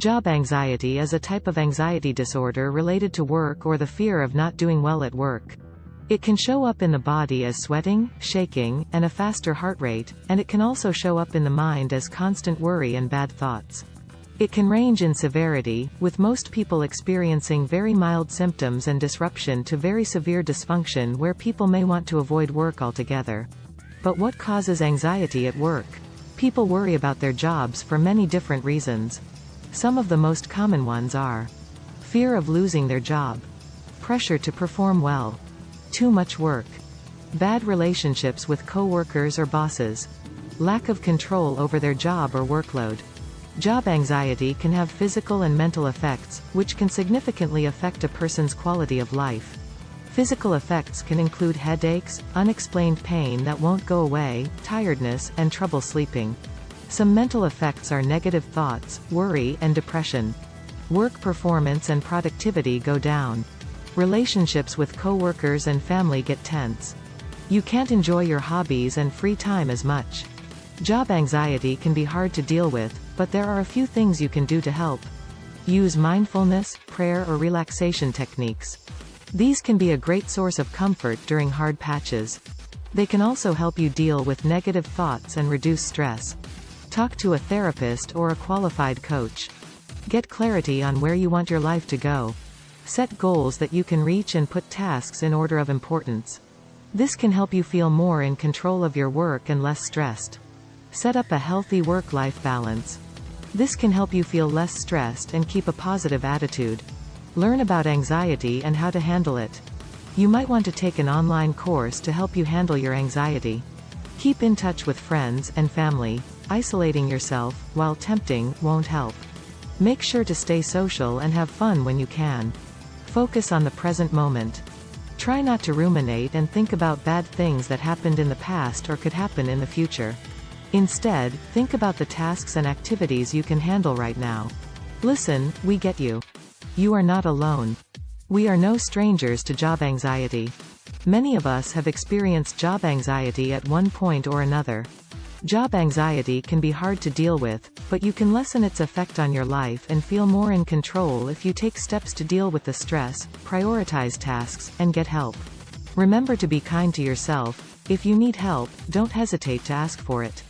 Job anxiety is a type of anxiety disorder related to work or the fear of not doing well at work. It can show up in the body as sweating, shaking, and a faster heart rate, and it can also show up in the mind as constant worry and bad thoughts. It can range in severity, with most people experiencing very mild symptoms and disruption to very severe dysfunction where people may want to avoid work altogether. But what causes anxiety at work? People worry about their jobs for many different reasons. Some of the most common ones are fear of losing their job, pressure to perform well, too much work. Bad relationships with coworkers or bosses. Lack of control over their job or workload. Job anxiety can have physical and mental effects, which can significantly affect a person's quality of life. Physical effects can include headaches, unexplained pain that won't go away, tiredness, and trouble sleeping. Some mental effects are negative thoughts, worry, and depression. Work performance and productivity go down. Relationships with coworkers and family get tense. You can't enjoy your hobbies and free time as much. Job anxiety can be hard to deal with, but there are a few things you can do to help. Use mindfulness, prayer or relaxation techniques. These can be a great source of comfort during hard patches. They can also help you deal with negative thoughts and reduce stress. Talk to a therapist or a qualified coach. Get clarity on where you want your life to go. Set goals that you can reach and put tasks in order of importance. This can help you feel more in control of your work and less stressed. Set up a healthy work-life balance. This can help you feel less stressed and keep a positive attitude. Learn about anxiety and how to handle it. You might want to take an online course to help you handle your anxiety. Keep in touch with friends and family. Isolating yourself, while tempting, won't help. Make sure to stay social and have fun when you can. Focus on the present moment. Try not to ruminate and think about bad things that happened in the past or could happen in the future. Instead, think about the tasks and activities you can handle right now. Listen, we get you. You are not alone. We are no strangers to job anxiety. Many of us have experienced job anxiety at one point or another. Job anxiety can be hard to deal with, but you can lessen its effect on your life and feel more in control if you take steps to deal with the stress, prioritize tasks, and get help. Remember to be kind to yourself. If you need help, don't hesitate to ask for it.